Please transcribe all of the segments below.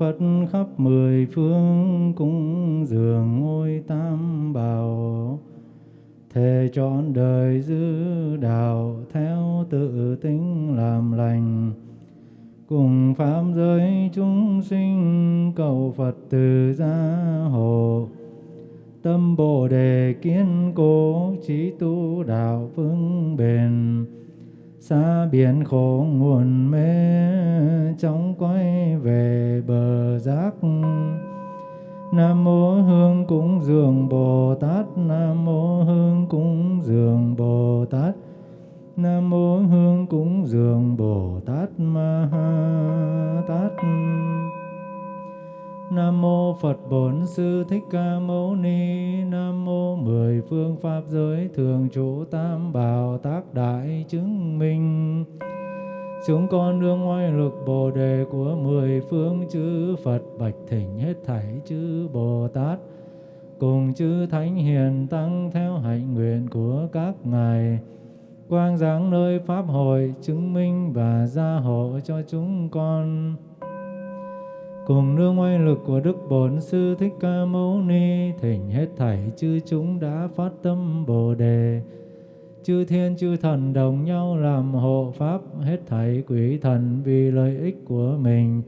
Phật khắp mười phương cung dường ngôi tam bảo. Thề trọn đời giữ đạo theo tự tính làm lành. Cùng pháp giới chúng sinh cầu Phật từ gia hộ. Tâm Bồ Đề kiên cố trí tu đạo vững bền. Xa biển khổ nguồn mê chóng quay Nam mô Hương cúng dường Bồ Tát. Nam mô Hương cúng dường Bồ Tát. Nam mô Hương cúng dường Bồ Tát Ma Ha Tát. Nam mô Phật Bổn Sư Thích Ca Mâu Ni. Nam mô mười phương pháp giới thường trụ tam bảo tác đại chứng minh. Chúng con nương oai lực Bồ đề của mười phương chư Phật bạch thỉnh hết thảy chư Bồ Tát. Cùng chư thánh hiền tăng theo hạnh nguyện của các ngài. Quang giáng nơi pháp hội chứng minh và gia hộ cho chúng con. Cùng nương oai lực của Đức Bổn Sư Thích Ca Mâu Ni, thỉnh hết thảy chư chúng đã phát tâm Bồ Đề. Chư thiên chư thần đồng nhau làm hộ pháp hết thảy quỷ thần vì lợi ích của mình.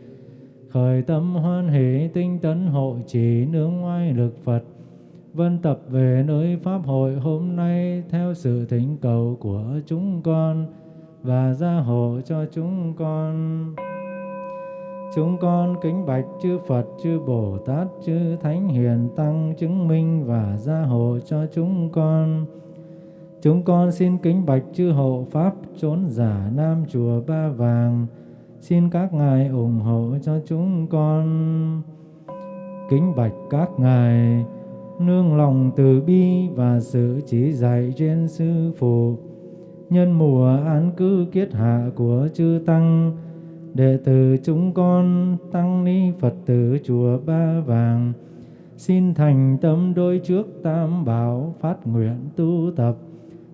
Khởi tâm hoan hỷ tinh tấn hộ trì nương oai lực Phật. Vân tập về nơi Pháp hội hôm nay theo sự thỉnh cầu của chúng con và gia hộ cho chúng con. Chúng con kính bạch chư Phật, chư Bồ Tát, chư Thánh Hiền Tăng chứng minh và gia hộ cho chúng con. Chúng con xin kính bạch chư hộ Pháp trốn giả Nam Chùa Ba Vàng. Xin các ngài ủng hộ cho chúng con. Kính bạch các ngài nương lòng từ bi và sự chỉ dạy trên sư phụ. Nhân mùa an cư kiết hạ của chư Tăng, đệ tử chúng con tăng ni Phật tử chùa Ba Vàng xin thành tâm đôi trước tam bảo phát nguyện tu tập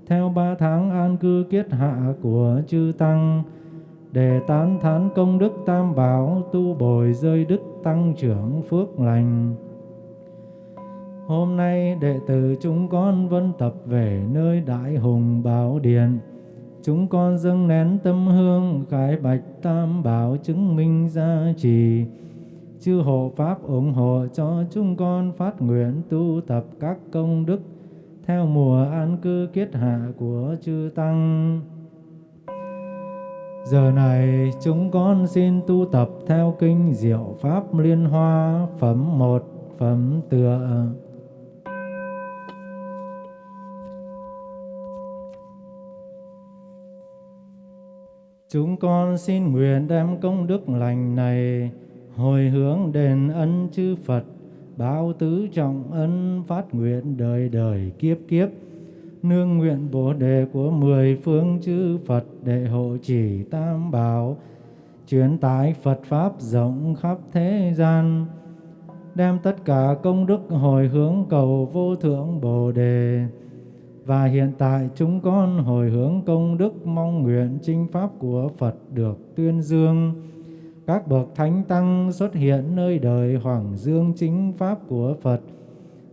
theo ba tháng an cư kiết hạ của chư tăng, để tán thán công đức tam bảo, tu bồi rơi đức tăng trưởng phước lành. Hôm nay đệ tử chúng con vân tập về nơi đại hùng bảo điện. Chúng con dâng nén tâm hương, khải bạch tam bảo chứng minh gia trì chư hộ pháp ủng hộ cho chúng con phát nguyện tu tập các công đức theo mùa an cư kiết hạ của chư tăng. Giờ này chúng con xin tu tập theo kinh Diệu Pháp Liên Hoa phẩm một phẩm tựa. Chúng con xin nguyện đem công đức lành này hồi hướng đền ân chư Phật, báo tứ trọng ân phát nguyện đời đời kiếp kiếp. Nương nguyện Bồ đề của mười phương chư Phật để hộ trì tam bảo, truyền tải Phật Pháp rộng khắp thế gian, đem tất cả công đức hồi hướng cầu vô thượng Bồ đề và hiện tại chúng con hồi hướng công đức mong nguyện chinh pháp của Phật được tuyên dương. Các bậc thánh tăng xuất hiện nơi đời hoàng dương chính pháp của Phật,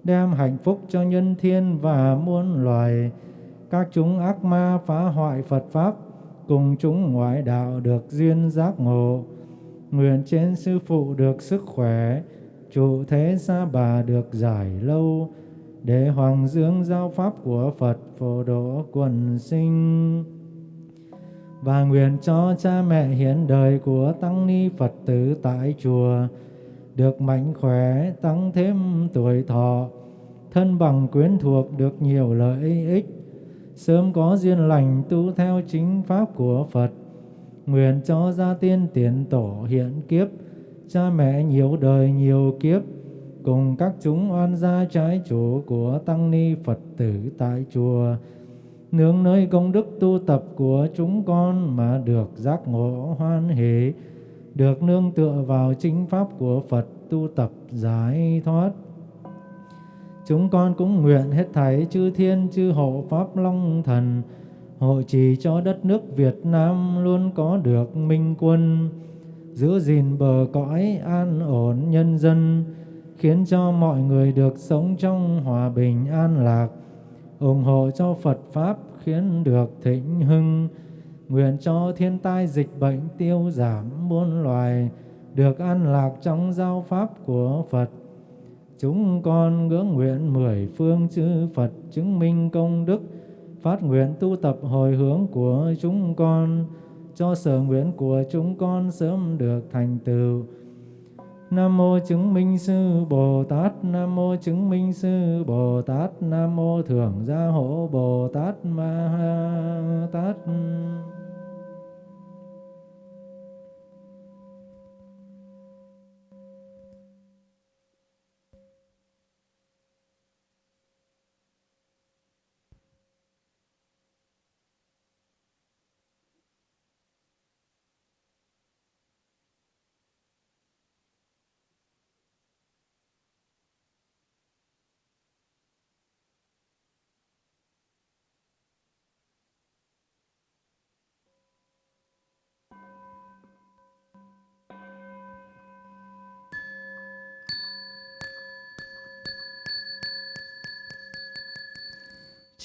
đem hạnh phúc cho nhân thiên và muôn loài. Các chúng ác ma phá hoại Phật pháp, cùng chúng ngoại đạo được duyên giác ngộ. Nguyện trên sư phụ được sức khỏe, trụ thế xa bà được giải lâu, để hoàng dương giao pháp của Phật phổ độ quần sinh và nguyện cho cha mẹ hiện đời của tăng ni Phật tử tại chùa được mạnh khỏe tăng thêm tuổi thọ thân bằng quyến thuộc được nhiều lợi ích sớm có duyên lành tu theo chính pháp của Phật. Nguyện cho gia tiên tiền tổ hiện kiếp cha mẹ nhiều đời nhiều kiếp cùng các chúng oan gia trái chủ của tăng ni Phật tử tại chùa, nương nơi công đức tu tập của chúng con mà được giác ngộ hoan hỷ, được nương tựa vào chính pháp của Phật tu tập giải thoát. Chúng con cũng nguyện hết thảy chư thiên chư hộ pháp long thần, hộ trì cho đất nước Việt Nam luôn có được minh quân, giữ gìn bờ cõi an ổn nhân dân, khiến cho mọi người được sống trong hòa bình an lạc, ủng hộ cho Phật Pháp khiến được thịnh hưng, nguyện cho thiên tai dịch bệnh tiêu giảm muôn loài, được an lạc trong giáo Pháp của Phật. Chúng con ngưỡng nguyện mười phương chư Phật chứng minh công đức, phát nguyện tu tập hồi hướng của chúng con, cho sở nguyện của chúng con sớm được thành tựu. Nam mô chứng minh sư Bồ Tát, Nam mô chứng minh sư Bồ Tát, Nam mô thưởng gia hộ Bồ Tát Ma Ha Tát.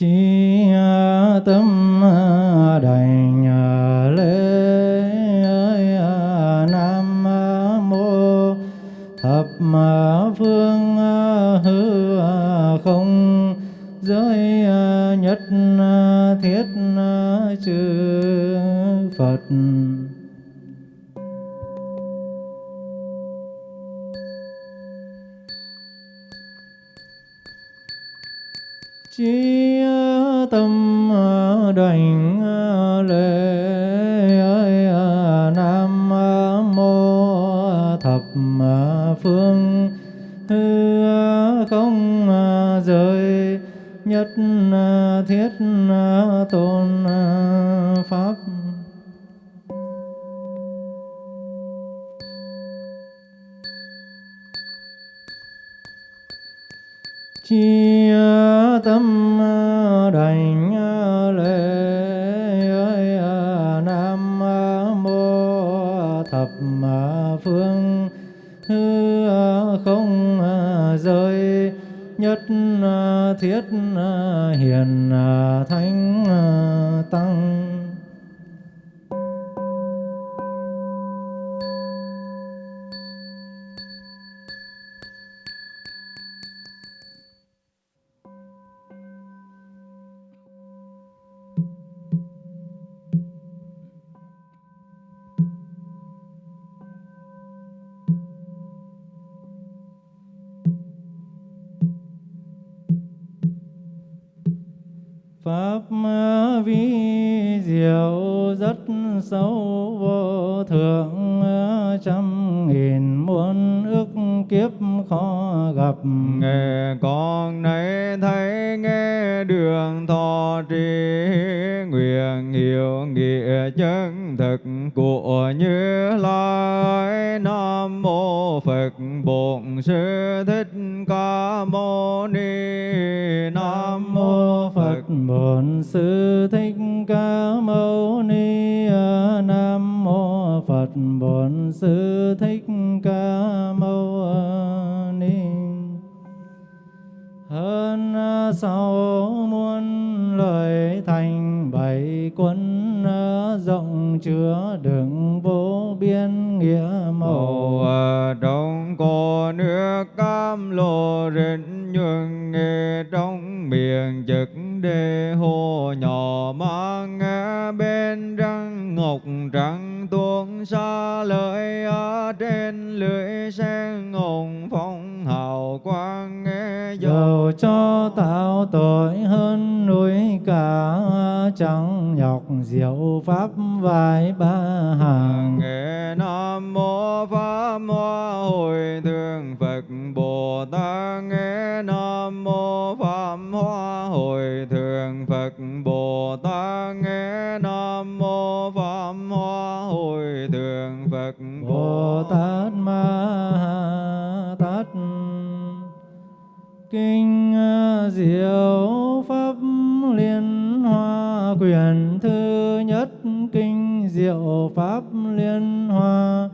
Chi tâm hiểu rất sâu vô thượng trăm nghìn muôn ức kiếp khó gặp. Nghe con nay thấy nghe đường thọ trì nguyện hiểu nghĩa chân thực của như lai. Nam mô phật bổn sư thích ca mâu ni. Nam mô phật bổn sư thích ca mâu ni. Nam mô phật bổn sư thích ca mâu ni. Hơn sáu rộng chứa đựng vô biên nghĩa màu. Trong cô nước cam lồ rịnh nhuận nghe trong miệng trực đề hồ. Nhỏ mang nghe bên răng ngọc trắng tuôn xa lời ở trên lưỡi sen ngồng. Phong hào quang nghe dầu cho tạo tội hơn núi cả chẳng nhọc diệu pháp vài ba hàng. Nghe nam mô pháp hoa hồi thường phật bồ tát. Nghe nam mô pháp hoa hồi thường phật bồ tát. Nghe nam mô pháp hoa hồi thường phật bồ tát ma tát. Kinh diệu pháp liên hoa quyển pháp liên hoa.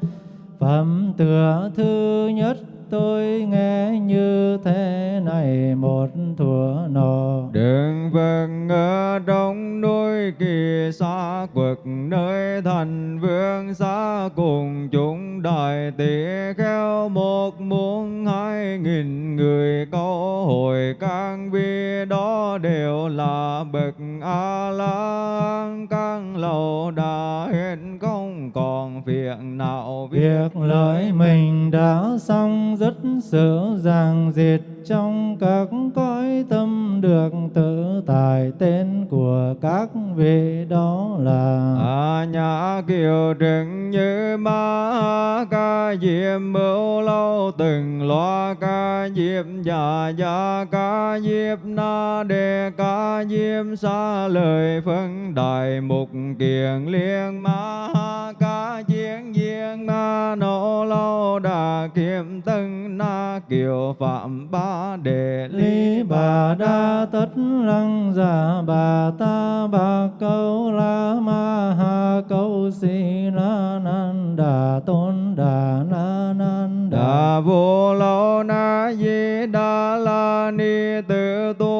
Phẩm tựa thứ nhất tôi nghe như thế này, một thuở nọ Đường vương ở đông núi kỳ xa quật nơi thành vương xa, cùng chúng đại tỷ kheo một muôn hai nghìn người. Câu hồi các vi đó đều là bậc a la các lầu đã hết còn phiền nào việc lợi mình đã xong rất sự ràng diệt. Trong các cõi tâm được tự tại tên của các vị đó là a nhã kiều trừng như ma ca diệm mưu lâu từng loa ca diệm già già ca diếp na đề ca diệm xa lời phân đại mục kiền liên ma kiệm tân na kiều phạm ba đề lý bà đa tất lăng giả bà ta bà câu la ma ha câu si la nan đà tôn đà la nan đà. Đà vô lâu na di đà la ni tự tu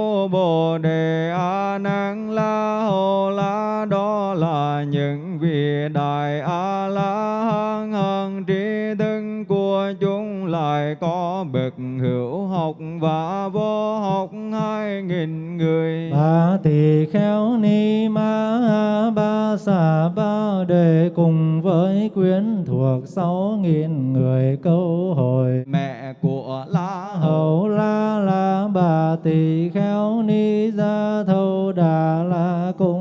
học và vô học hai nghìn người. Ba tỳ khéo ni ma ba xà ba đề cùng với quyến thuộc sáu nghìn người câu hồi. Mẹ của la hầu. La la bà tỳ khéo ni gia thâu đà la cùng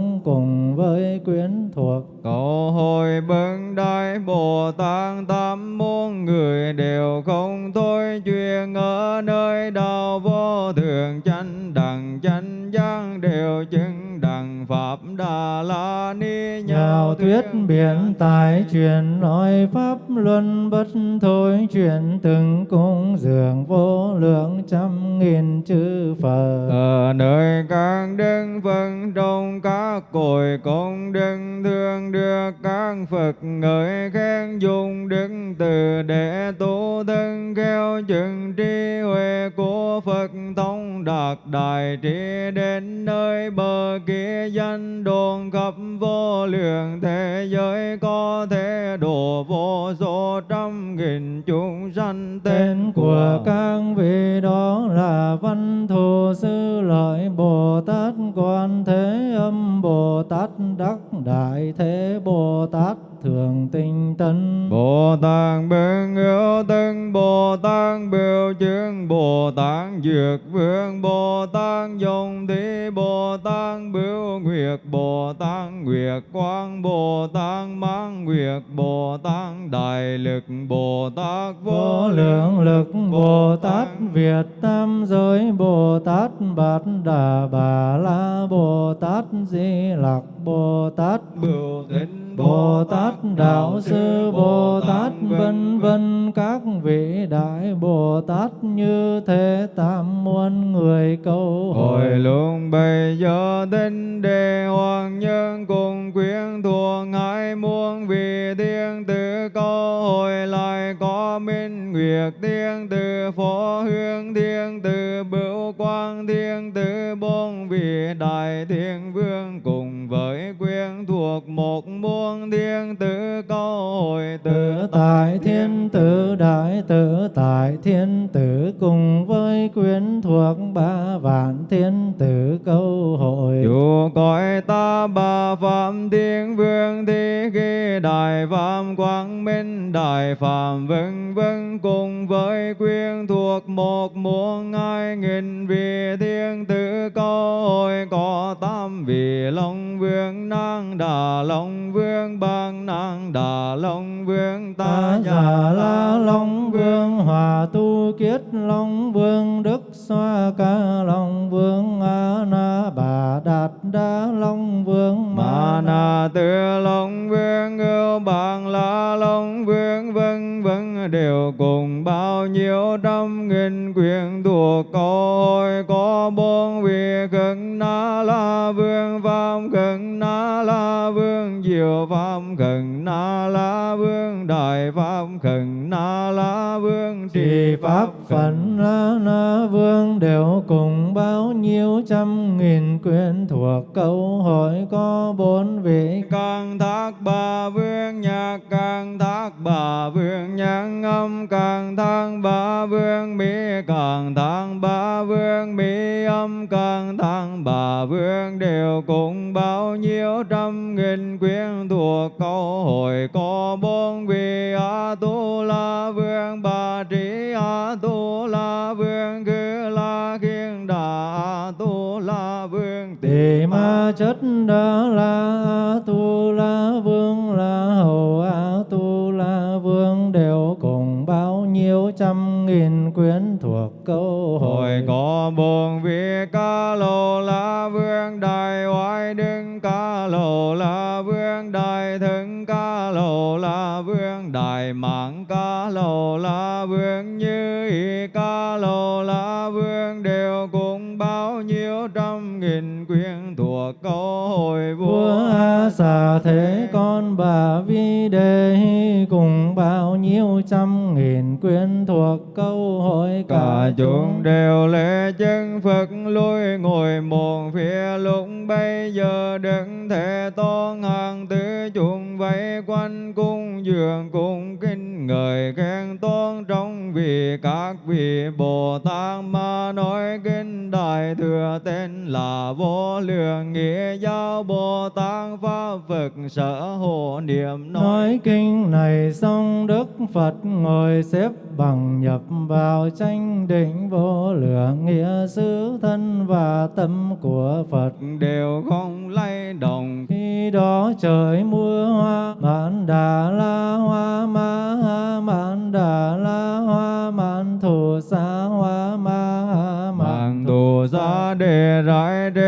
thuyết biển tài truyền nói pháp luân bất thôi truyền từng cung dường vô lượng trăm nghìn chư Phật. ở nơi các đức phân trong các cội công đức thương được các Phật ngợi khen dùng đức từ để tu thân khéo chừng trí huệ của Phật thông đạt đại trí đến nơi bờ kia danh đồn khắp vô lượng thế giới có thể độ vô số trăm nghìn chúng sanh Tên của các vị đó là Văn Thù Sư Lợi Bồ Tát Quan Thế Âm Bồ Tát Đắc Đại Thế Bồ Tát Thường Tinh Tấn. Bồ Tát Bưng Hữu Tân Bồ Tát Biểu Chương Bồ Tát Dược Vương Bồ Tát Dòng Thí Bồ Tát Biểu Nguyệt Bồ Tát Nguyệt Quang Bồ Tát Mãn Nguyệt Bồ Tát Đại Lực Bồ Tát Vô lượng lực Bồ Tát Việt Tam Giới Bồ Tát Bát Đà Bà La Bồ Tát Di Lặc Bồ Tát Bửu Thính Bồ Tát Đạo Sư Bồ Tát vân vân các vị đại Bồ Tát như thế tam muôn người câu Hồi lúc bây giờ tinh đề hoàng nhân cùng quyến thuộc hai muôn vị thiên tử câu hồi lại có minh nguyệt thiên tử phổ hương thiên tử bửu quang thiên tử bốn vị đại thiên vương cùng thuộc một muôn thiên tử câu hồi Tự tự tại thiên tử đại tự tại thiên tử cùng với quyến thuộc ba vạn thiên tử câu hội. Chủ cõi ta bà Phạm Thiên Vương Thi Ghi Đại Phạm Quang Minh Đại Phạm vân vân cùng với quyên thuộc một muôn hai nghìn vị thiên tử câu hội có tam vị Long Vương Năng Đà Long Vương Bang Năng Đà Long Vương Ta già la Long Vương Hòa Tu Kiết Long Vương Đức Xoa Ca Long Vương A Na Bà Đạt Đa Long Vương Ma na tư long vương ưu bằng la long vương đều cùng bao nhiêu trăm nghìn quyền thuộc câu hồi có bốn vị khẩn na la vương phạm khẩn na la vương diệu pháp khẩn na la vương đại pháp khẩn na la vương trì pháp phận la na vương đều cùng bao nhiêu trăm nghìn quyển thuộc câu hỏi có bốn vị. Càng thác bà vương nhạc càng thác bà vương nhạc âm càng tăng ba vương, mỹ càng tăng ba vương, mỹ âm càng tăng bà vương. Đều cùng bao nhiêu trăm nghìn quyến thuộc câu hồi có bốn vị a tu la vương bà trí a tu la vương cứ la khiên đà a tu la vương. Tỳ ma chất đa la tu la vương nhiêu trăm nghìn quyển thuộc câu Hồi có bốn vị ca lô la vương đại oai đứng ca lô la vương đại thân ca lô la vương đại mạng ca lô la vương như ý ca vua xà thế con bà vi đề cùng bao nhiêu trăm nghìn quyển thuộc câu hỏi cả chúng đều lễ chân Phật lui ngồi một phía. Lúc bây giờ đứng thể tôn hàng tứ chúng vây quanh cung dường cung kinh ngợi khen tôn các vị Bồ Tát mà nói kinh đại thừa tên là vô lượng nghĩa giáo Bồ Tát pháp Phật sở hộ niệm nói Nói kinh này xong Đức Phật ngồi xếp bằng nhập vào tranh định vô lượng nghĩa xứ thân và tâm của Phật. đều không lay động Khi đó trời mưa hoa mãn đà la hoa ma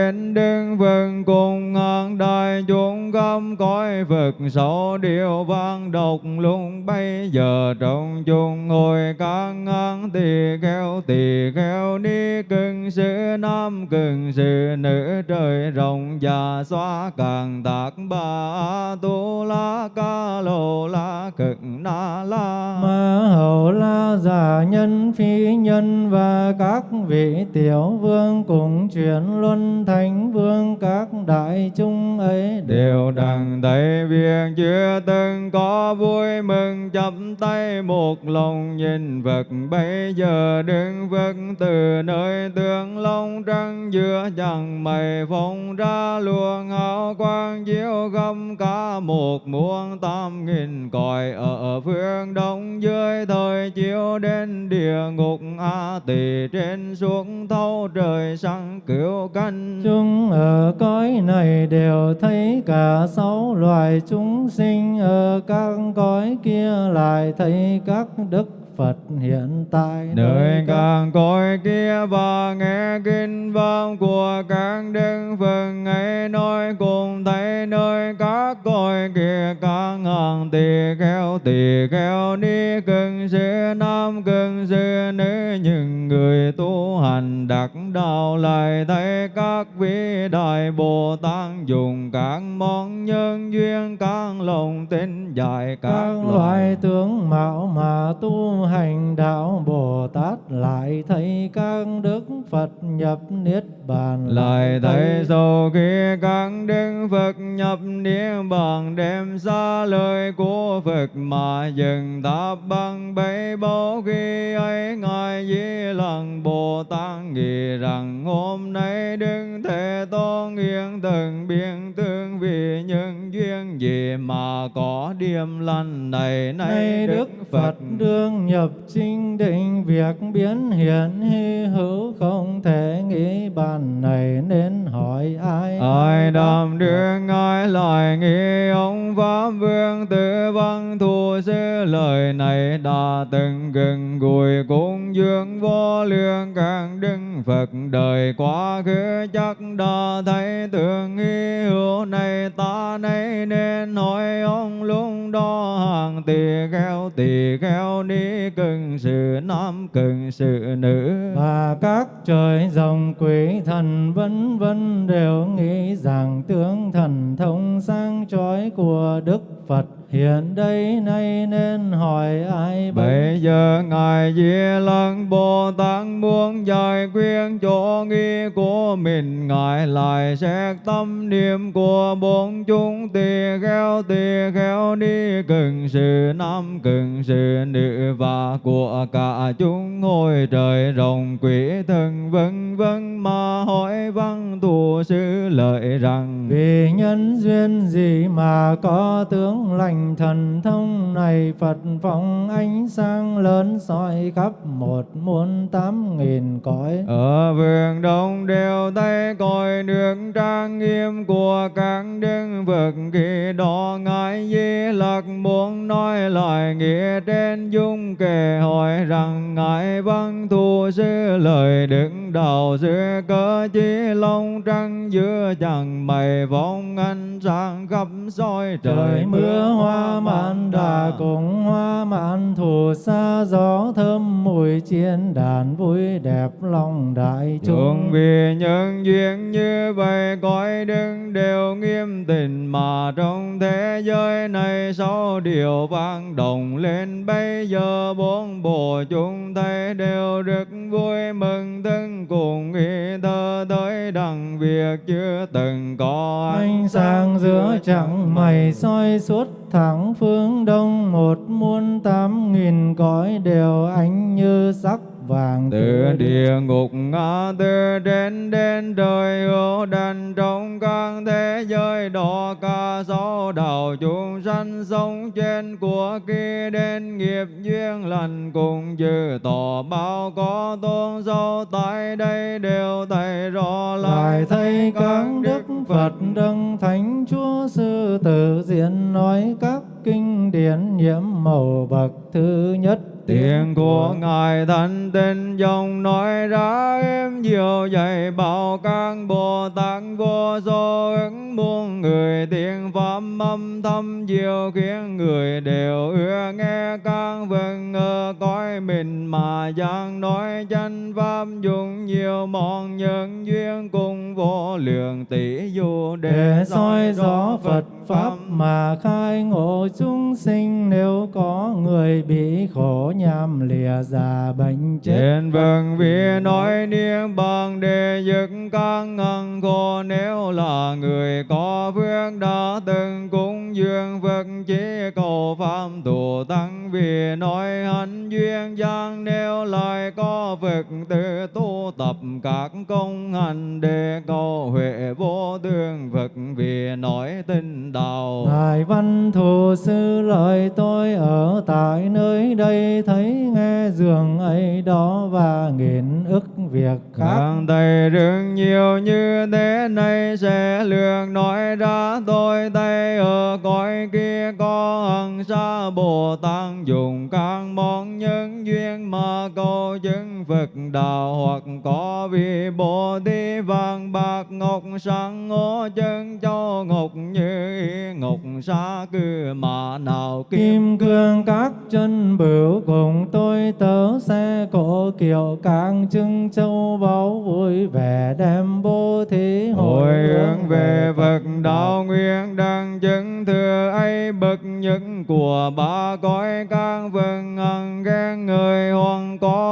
rải đến đứng cùng ngàn đại chúng khâm cõi vực sổ điều vang độc luôn bây giờ. Trong chung ngồi các ngang tỳ kheo tỳ kheo ni cưng sư nam, cưng sư nữ trời rộng già xóa. Càng tạc ba tu la ca lô la cực na la. Ma hầu la giả nhân, phi nhân và các vị tiểu vương cùng chuyển luân thánh vương các đại chúng ấy đều đã đặng thấy viên chưa từng có vui mừng chắp tay một lòng, nhìn Phật bây giờ đứng Phật từ nơi tương long trăng giữa chẳng mây phóng ra luồng hào quang, chiếu găm cả một muôn tam nghìn cõi. Ở phương đông dưới thời chiếu đến địa ngục, a tỳ trên xuống thâu trời sang cứu canh. Chúng ở cõi này đều thấy cả sáu loài chúng sinh Ở các cõi kia lại thấy các đức Phật hiện tại nơi càng cõi kia và nghe kinh vang của các đức Phật ấy nói cùng thấy nơi các cõi kia các ngàn tỳ kheo tỳ kheo ni cưng sư nam cưng sư nữ những người tu hành đắc đạo lại thấy các vị đại Bồ Tát dùng các món nhân duyên các lòng tin dạy các, các loại tướng mạo mà tu hành đạo Bồ Tát lại thấy các đức Phật nhập niết bàn lại thấy sau khi các đức Phật nhập niết bàn đem xa lời của Phật mà dừng tháp bằng bấy bao khi ấy ngài di lặc Bồ Tát nghĩ rằng hôm nay đức Thế Tôn hiện từng biên tương vì những duyên gì mà có điềm lành này Nay Đức Phật đương nhập chính định việc biến hiện hy hữu không thể nghĩ bàn này nên hỏi ai ai đàm đưa ngài lại nghĩ ông pháp vương tử văn thù sư lời này đã từng gần gũi cung dương vô lượng các đức Phật đời quá khứ chắc đã thấy tưởng nghi hữu này ta nay nên hỏi ông lúc đó hàng tỳ kheo tỳ kheo ni cần sự nam cần sự nữ. Và các trời dòng quỷ thần vân vân đều nghĩ rằng tướng thần thông sang chói của Đức Phật hiện đây nay nên hỏi ai bây giờ ngài di lặc bồ tát muốn giải quyết chỗ nghi của mình. Ngài lại xét tâm niệm của bốn chúng tỳ kheo tỳ kheo đi cần sự nam cần sự nữ và của cả chúng hồi trời rồng quỷ thần vân vân mà hỏi văn thù sư lợi rằng vì nhân duyên gì mà có tướng lành thần thông này Phật phóng ánh sáng lớn soi khắp một muôn tám nghìn cõi. Ở vườn đông đều thấy coi được trang nghiêm của các đức Phật. Khi đó ngài di lặc muốn nói lại nghĩa trên dung kể hỏi rằng ngài văn thù sư lời đứng đầu giữa cơ chí long trăng giữa chẳng mây vong ánh sáng khắp soi trời, trời mưa hoa mãn đà cùng hoa mãn thù xa gió thơm mùi chiên đàn vui đẹp lòng đại chúng. Vì nhân duyên như vậy cõi đức đều nghiêm tình mà trong thế giới này sáu điều vang động lên. Bây giờ bốn bộ chúng thấy đều rất vui mừng thân cùng ý thơ tới đặng việc chưa từng có ánh sáng giữa chẳng mây soi suốt thẳng phương đông một muôn tám nghìn cõi đều ánh như sắc vàng từ địa ngục ngã từ đến đến đời hữu đàn trong các thế giới đó ca sáu đạo chúng sanh sống trên của kia đến nghiệp duyên lành cùng dư tỏ bao có tôn sâu tại đây đều thấy rõ lại thấy các đức Phật đấng thánh Chúa sư tử diện nói các kinh điển nhiễm màu bậc thứ nhất Tiếng của Ngài thanh tinh dòng nói ra em diệu dạy bảo các Bồ Tát vô số ứng muôn người tiếng pháp âm thâm diệu khiến người đều ưa nghe các vần ở cõi mình mà giảng nói chân pháp dùng nhiều món nhân duyên cùng vô lượng tỷ dụ để soi rõ Phật pháp mà khai ngộ chúng sinh nếu có người bị khổ nhằm lìa già bệnh chết. Trên vâng vì nói niệm bằng để dứt các ngăn khổ nếu là người có phước đã từng cúng dường Phật chế cầu pháp tu tăng. Vì nói hạnh duyên giang nếu lại có Phật tự tu tập các công hành để cầu huệ vô tương Phật. Vì nói đạo Ngài Văn Thù Sư lời tôi ở tại nơi đây thấy nghe giường ấy đó và nghìn ức việc khác. Càng thầy rất nhiều như thế này sẽ lường nói ra tôi thấy ở cõi kia có hằng sa Bồ Tát dùng các món nhân duyên mà cầu chứng Phật đạo hoặc có vị Bồ Tát vàng bạc ngọc sáng ngô chân châu ngọc như ý ngọc sa cư mà nào kim Kim cương các chân bửu cùng tôi tớ xe cổ kiệu càng trưng châu báu vui vẻ đem bố thí Hồi hướng về Phật đạo nguyên đăng chứng thừa ấy bậc nhất của ba cõi khen người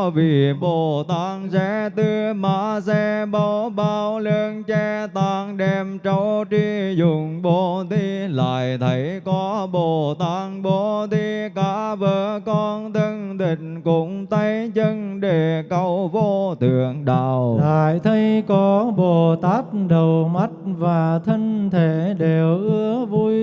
vị vì Bồ Tát sẽ tư ma sẽ bảo bao lương che tăng đem trâu tri dùng bồ Ti lại thấy có Bồ Tát bồ Ti cả vợ con thân tình cùng tay chân để cầu vô thượng đạo. Lại thấy có Bồ Tát đầu mắt và thân thể đều ưa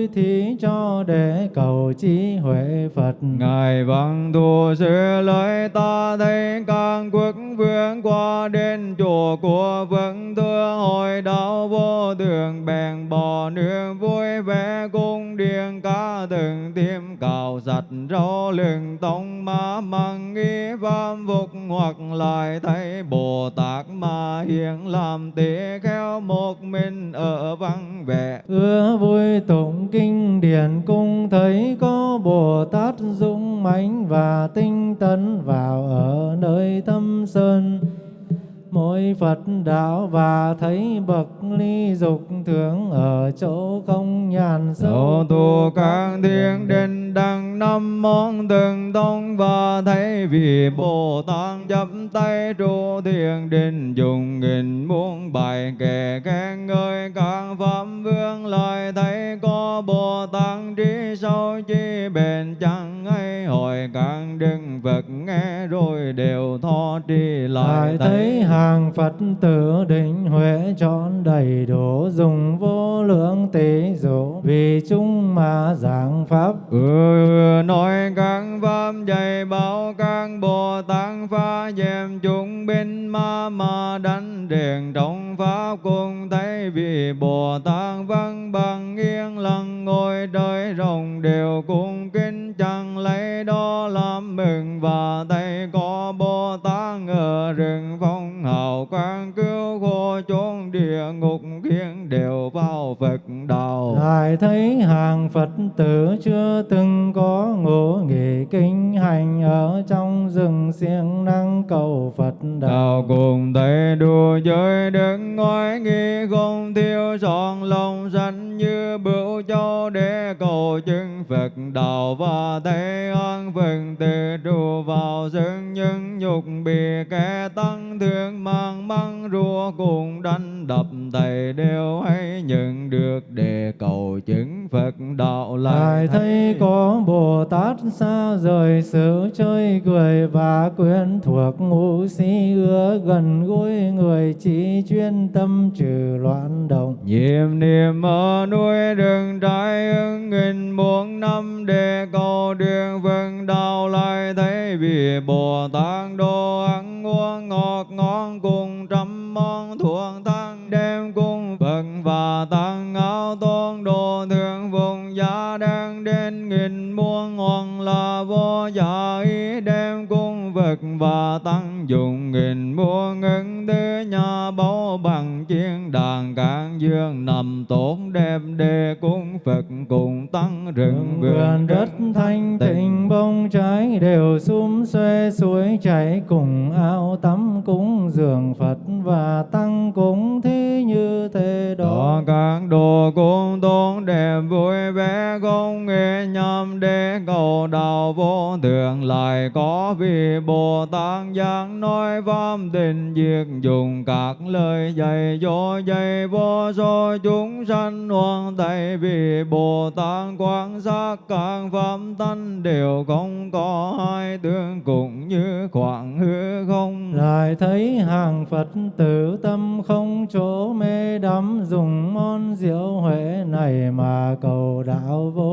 thí cho để cầu trí huệ Phật. Ngài văn thù sư lời ta thấy các quốc vương qua đến chùa của vương thưa hội đạo vô thường, bèn bỏ nương vui vẻ cung điện ca từng tiêm cào giặt rau lừng tông má măng nghi vam hoặc lại thấy Bồ Tát mà hiện làm tế kheo một mình ở vắng vẻ. Ưa vui tụng kinh điển cung thấy có Bồ Tát dũng mãnh và tinh tấn vào ở nơi thâm sơn. Mỗi Phật đạo và thấy bậc ly dục thường ở chỗ không nhàn Sâu tu các thiên đình đăng năm món từng tông. Và thấy vì Bồ Tát chắp tay trụ thiền đình dùng nghìn muôn bài kệ khen ngợi các pháp vương. Lại thấy có Bồ Tát trí sâu chi bền chẳng hay hỏi các đức Phật nghe rồi đều tho lại lại thấy. hàng Phật tử định huệ trọn đầy đủ dùng vô lượng tỷ dụ vì chúng mà giảng pháp. Ừ, nói các pháp dạy bảo các Bồ Tát phá dèm chúng binh ma mà đánh đèn trong pháp. Cùng thấy vì Bồ Tát văn bằng yên lặng ngồi đời rồng đều cung kính chẳng lấy đó làm mừng và lại thấy hàng Phật tử chưa từng có ngộ nghỉ kinh hành ở trong rừng siêng năng cầu Phật đạo. Đạo cùng thấy đùa giới đứng ngói nghi không thiêu trọn lòng sanh như bửu châu để cầu chứng Phật đạo và thấy an phần từ trụ vào rừng những nhục bị kẻ tăng thương mang măng rùa cùng đánh đập thầy đều lại thấy có Bồ Tát xa rời sự chơi cười và quyến thuộc ngũ sĩ ưa gần gũi người chỉ chuyên tâm trừ loạn động. Nhiệm niệm ở núi đường trái ứng nghìn muôn năm để cầu đường vân đạo lại thấy vì Bồ Tát đồ và tăng dùng nghìn muôn ngân tư nhà báu bằng chiên đàn cạn dương nằm tốt đẹp để cung Phật cùng tăng rừng vườn đất thanh tịnh. bông trái đều sum xuê suối chảy cùng ao tắm cúng dường Phật và tăng cúng thí như thế đó đó các đồ cung tôn đẹp vui vẻ không nghe nhằm để cầu đạo vô thượng lại có vì Bồ Phật tử tâm không chỗ mê đắm, dùng món rượu huệ này mà cầu đạo vô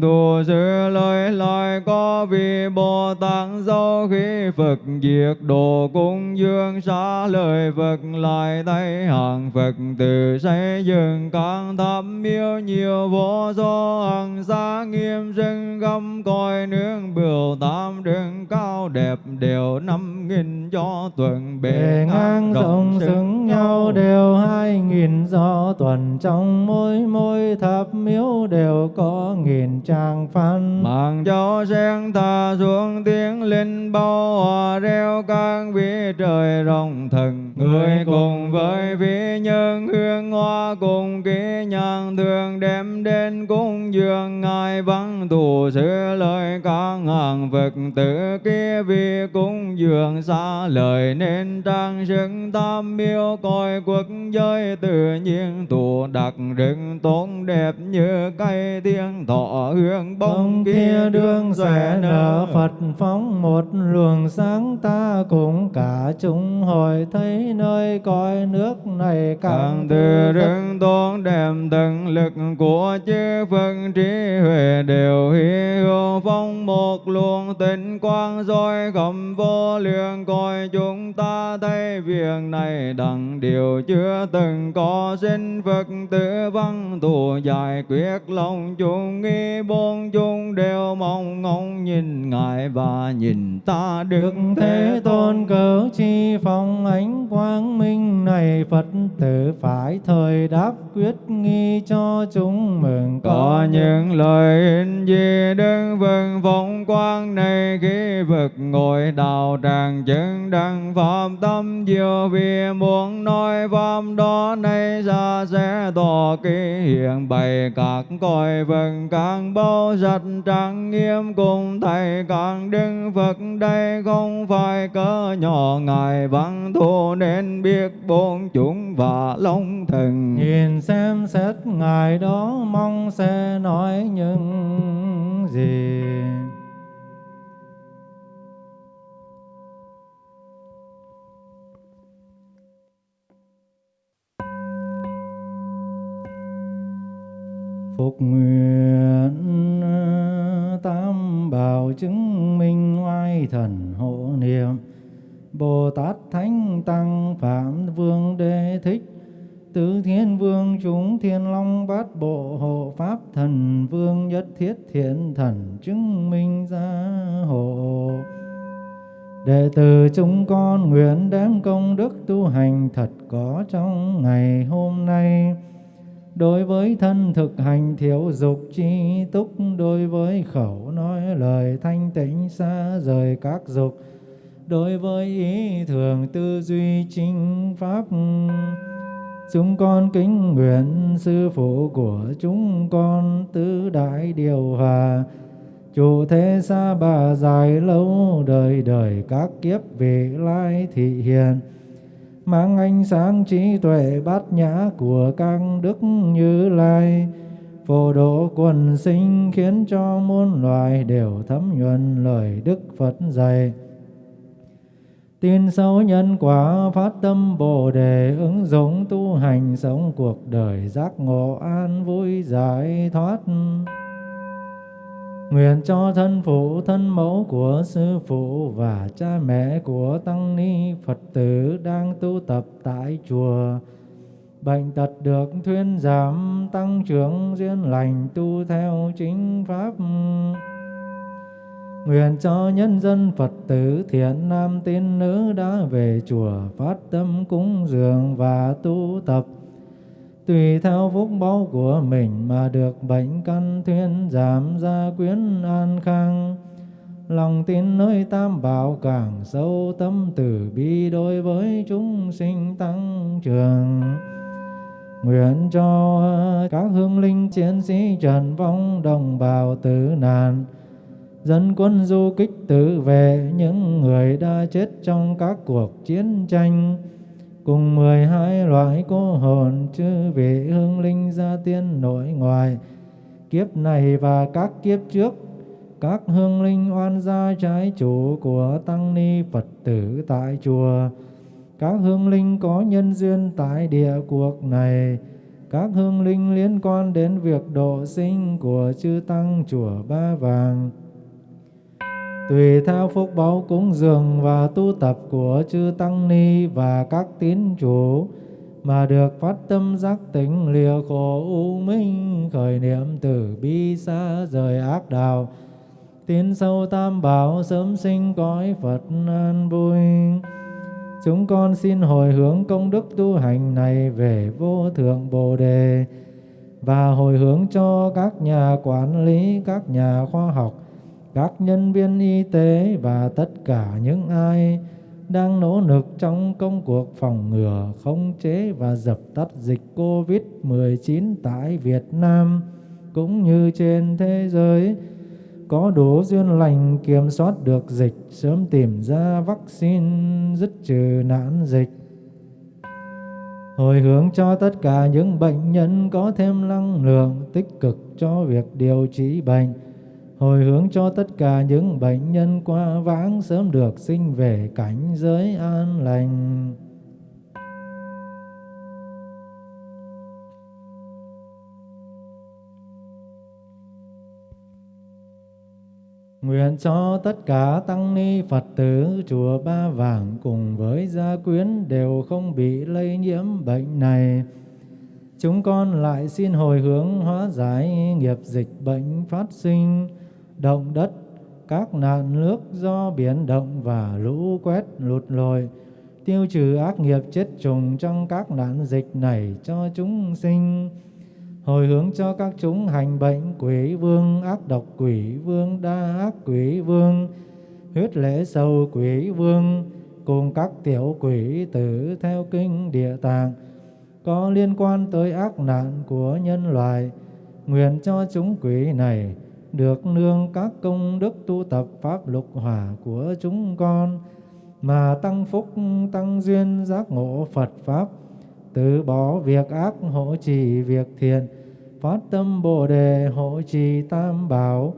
Tu sư lời lại có vì Bồ Tát dấu khi Phật diệt đồ cung dương xa lời Phật lại thấy hàng Phật từ xây dựng các tháp miêu nhiều vô số hàng xa nghiêm sinh găm coi nương bửu tam đường cao đẹp đều năm nghìn cho tuần bề ngang rộng xứng nhau đều hai nghìn do tuần trong mỗi mỗi tháp miếu đều có nghìn trang phan Mạng cho sen thả xuống tiếng linh bao hòa reo các vị trời rồng thần. Người cùng với vị nhân hương hoa cùng ký nhang thường đem đến cung dường Ngài văn thủ sửa lời các hàng Phật tử kia vì cung dường xa lời nên trang sức tam miêu coi quốc giới tự nhiên. Tụ đặc rừng tốt đẹp như cây thiên thọ hương bông kia đương xòe nở Phật phóng một luồng sáng ta cùng cả chúng hồi thấy nơi cõi nước này càng từ đứng tôn đem từng lực của chư Phật trí huệ đều hy hữu phong một luồng tinh quang rồi khẩm vô lượng coi chúng ta thấy việc này đặng điều chưa từng có. Sinh Phật tử văn thù giải quyết lòng chúng nghi bốn chúng đều mong ngóng nhìn ngài và nhìn ta Đức Thế Tôn. Cớ chi phong ánh quang minh này Phật tử phải thời đáp quyết nghi cho chúng mừng có những lời in di đứng vân phong quang này khi vực ngồi đạo tràng chứng đăng pháp tâm diệu vì muốn nói pháp đó nay ra sẽ tỏ kỳ hiện bày các cõi vần càng bao giật trang nghiêm cùng thầy càng đứng Phật đây không phải cỡ nhỏ ngài văn thù nên biết bốn chúng và long thần. Nhìn xem xét ngài đó mong sẽ nói những gì? Phục nguyện ờ, tam bảo chứng minh oai thần hộ niệm Bồ Tát từ chúng con nguyện đem công đức tu hành thật có trong ngày hôm nay. Đối với thân thực hành thiếu dục chi túc, đối với khẩu nói lời thanh tịnh xa rời các dục, đối với ý thường tư duy chính pháp, chúng con kính nguyện sư phụ của chúng con tứ đại điều hòa chủ thế xa bà dài lâu đời đời các kiếp vị lai thị hiền. Mang ánh sáng trí tuệ bát nhã của các đức như lai. Phổ độ quần sinh khiến cho muôn loài đều thấm nhuần lời đức phật dạy. Tin sâu nhân quả phát tâm bồ đề ứng dụng tu hành sống cuộc đời giác ngộ an vui giải thoát. Nguyện cho thân phụ, thân mẫu của sư phụ và cha mẹ của tăng ni Phật tử đang tu tập tại chùa. Bệnh tật được thuyên giảm, tăng trưởng duyên lành tu theo chính pháp. Nguyện cho nhân dân Phật tử thiện nam tín nữ đã về chùa phát tâm cúng dường và tu tập tùy theo phúc báu của mình mà được bệnh căn thuyên giảm gia quyến an khang. Lòng tin nơi tam bảo càng sâu tâm từ bi đối với chúng sinh tăng trưởng. Nguyện cho các hương linh chiến sĩ trần vong đồng bào tử nạn, dân quân du kích tự vệ những người đã chết trong các cuộc chiến tranh cùng mười hai loại cô hồn chư vị hương linh gia tiên nội ngoại kiếp này và các kiếp trước, các hương linh oan gia trái chủ của tăng ni phật tử tại chùa. Các hương linh có nhân duyên tại địa cuộc này. Các hương linh liên quan đến việc độ sinh của chư tăng chùa ba vàng tùy theo phúc báo cúng dường và tu tập của chư tăng ni và các tín chủ, mà được phát tâm giác tỉnh lìa khổ u minh, khởi niệm từ bi xa rời ác đạo. Tiến sâu tam bảo sớm sinh cõi phật an vui. Chúng con xin hồi hướng công đức tu hành này về vô thượng bồ đề, và hồi hướng cho các nhà quản lý, các nhà khoa học các nhân viên y tế và tất cả những ai đang nỗ lực trong công cuộc phòng ngừa, khống chế và dập tắt dịch COVID-19 tại Việt Nam cũng như trên thế giới có đủ duyên lành kiểm soát được dịch, sớm tìm ra vaccine dứt trừ nạn dịch. Hồi hướng cho tất cả những bệnh nhân có thêm năng lượng tích cực cho việc điều trị bệnh, hồi hướng cho tất cả những bệnh nhân qua vãng sớm được sinh về cảnh giới an lành. Nguyện cho tất cả tăng ni Phật tử chùa Ba Vàng cùng với gia quyến đều không bị lây nhiễm bệnh này. Chúng con lại xin hồi hướng hóa giải nghiệp dịch bệnh phát sinh, động đất, các nạn nước do biển động và lũ quét lụt lội, tiêu trừ ác nghiệp chết trùng trong các nạn dịch này cho chúng sinh hồi hướng cho các chúng hành bệnh quỷ vương ác độc quỷ vương đa ác quỷ vương huyết lễ sâu quỷ vương cùng các tiểu quỷ tử theo kinh địa tạng có liên quan tới ác nạn của nhân loại nguyện cho chúng quỷ này được nương các công đức tu tập pháp lục hỏa của chúng con, mà tăng phúc tăng duyên giác ngộ Phật pháp, từ bỏ việc ác hộ trì việc thiện, phát tâm bồ đề hộ trì tam bảo,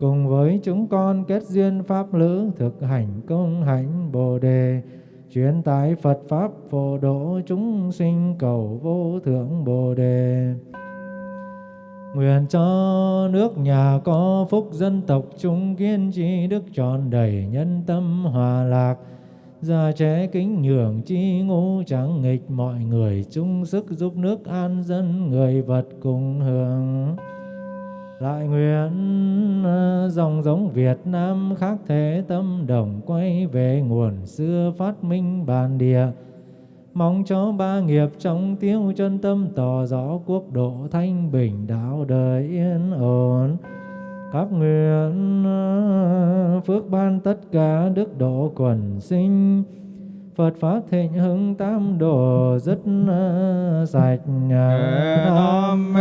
cùng với chúng con kết duyên pháp lữ thực hành công hạnh bồ đề, truyền tải Phật pháp phổ độ chúng sinh cầu vô thượng bồ đề. Nguyện cho nước nhà có phúc dân tộc chúng kiên trì đức tròn đầy nhân tâm hòa lạc gia trẻ kính nhường chi ngũ chẳng nghịch mọi người, chung sức giúp nước an dân người vật cùng hưởng. Lại nguyện à, dòng giống Việt Nam khác thế tâm đồng quay về nguồn xưa phát minh bản địa. Mong cho ba nghiệp trong tiêu chân tâm tỏ rõ quốc độ thanh bình, đạo đời yên ổn. Các nguyện à, phước ban tất cả đức độ quần sinh. Phật Pháp thịnh hưng tam đồ rất à, sạch à. Nam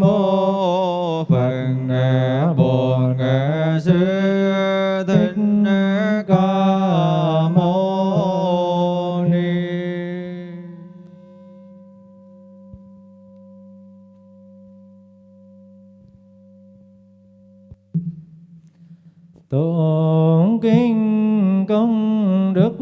mô Phật Bổn Sư. Tụng kinh công đức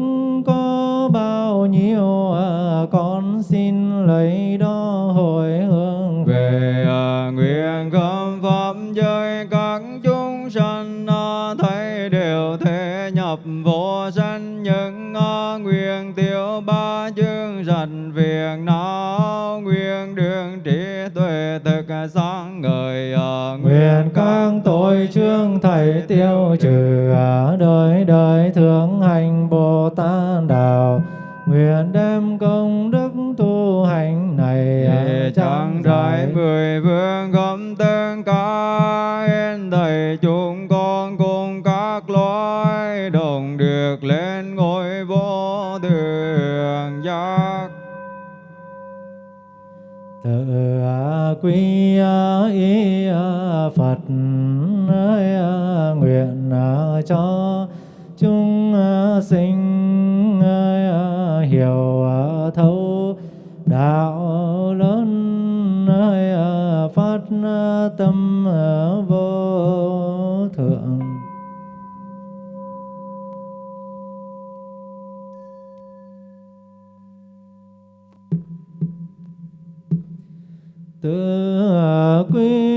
có bao nhiêu? À, con xin lấy đó hồi hướng về. À, nguyện khâm pháp giới các chúng sanh à, thấy đều thể nhập vô sanh. Những à, nguyện tiêu ba chương sạch việc não nguyện đường trí tuệ thực sáng ngời à, Nguyện các tội trương thầy tiêu trừ đời đời thượng hành Bồ Tát đạo Nguyện đem công đức tu hành này chẳng đại mười vương gom tương cả yên thầy chúng con cùng các loài đồng được lên ngôi vô thượng giác. Tự quy y Phật À, nguyện à, cho chúng à, sinh ơi, hiểu thấu đạo lớn ơi phát tâm vô thượng. Tự quy